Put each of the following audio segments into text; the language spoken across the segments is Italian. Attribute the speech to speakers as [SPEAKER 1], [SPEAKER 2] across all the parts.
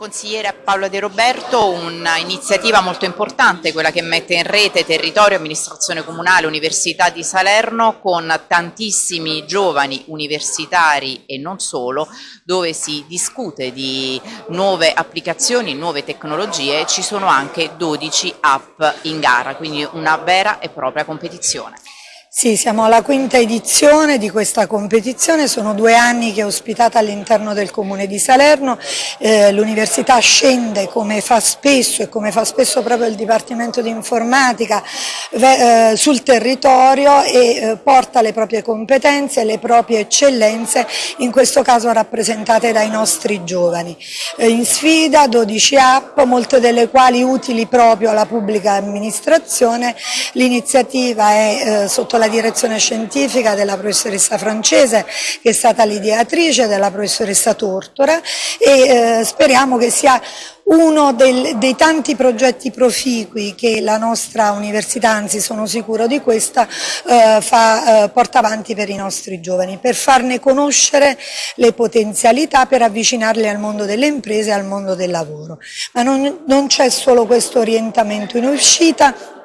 [SPEAKER 1] Consigliere Paolo De Roberto, un'iniziativa molto importante, quella che mette in rete territorio, amministrazione comunale, Università di Salerno con tantissimi giovani universitari e non solo, dove si discute di nuove applicazioni, nuove tecnologie ci sono anche 12 app in gara, quindi una vera e propria competizione.
[SPEAKER 2] Sì, siamo alla quinta edizione di questa competizione, sono due anni che è ospitata all'interno del comune di Salerno, eh, l'università scende come fa spesso e come fa spesso proprio il Dipartimento di Informatica eh, sul territorio e eh, porta le proprie competenze, le proprie eccellenze, in questo caso rappresentate dai nostri giovani. Eh, in sfida 12 app, molte delle quali utili proprio alla pubblica amministrazione, l'iniziativa è eh, sotto la direzione scientifica della professoressa francese che è stata l'ideatrice della professoressa Tortora e eh, speriamo che sia uno del, dei tanti progetti proficui che la nostra università, anzi sono sicuro di questa, eh, fa, eh, porta avanti per i nostri giovani, per farne conoscere le potenzialità, per avvicinarli al mondo delle imprese e al mondo del lavoro. Ma non, non c'è solo questo orientamento in uscita,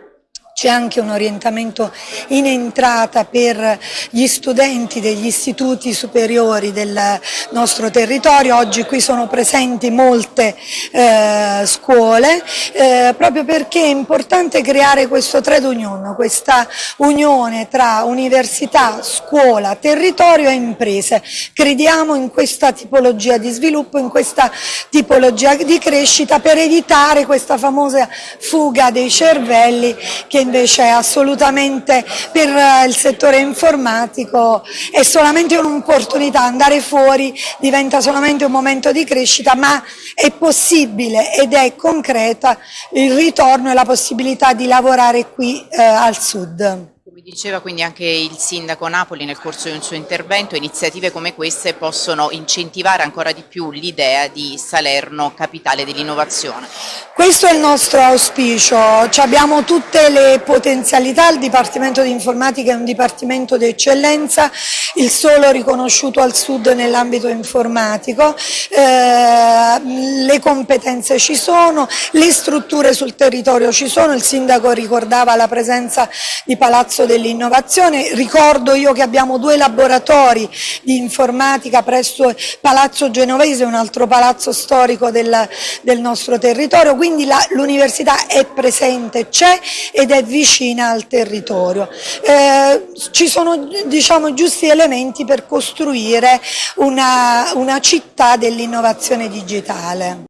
[SPEAKER 2] c'è anche un orientamento in entrata per gli studenti degli istituti superiori del nostro territorio, oggi qui sono presenti molte eh, scuole, eh, proprio perché è importante creare questo trade union, questa unione tra università, scuola, territorio e imprese. Crediamo in questa tipologia di sviluppo, in questa tipologia di crescita per evitare questa famosa fuga dei cervelli che invece assolutamente per eh, il settore informatico è solamente un'opportunità, andare fuori diventa solamente un momento di crescita, ma è possibile ed è concreta il ritorno e la possibilità di lavorare qui eh, al sud.
[SPEAKER 1] Diceva quindi anche il sindaco Napoli nel corso di un suo intervento, iniziative come queste possono incentivare ancora di più l'idea di Salerno capitale dell'innovazione.
[SPEAKER 2] Questo è il nostro auspicio, abbiamo tutte le potenzialità, il Dipartimento di Informatica è un dipartimento di eccellenza, il solo riconosciuto al sud nell'ambito informatico, eh, le competenze ci sono, le strutture sul territorio ci sono, il sindaco ricordava la presenza di Palazzo dell'Innovazione, ricordo io che abbiamo due laboratori di informatica presso Palazzo Genovese, un altro palazzo storico del, del nostro territorio, quindi l'università è presente, c'è ed è vicina al territorio. Eh, ci sono diciamo, giusti elementi per costruire una, una città dell'innovazione digitale.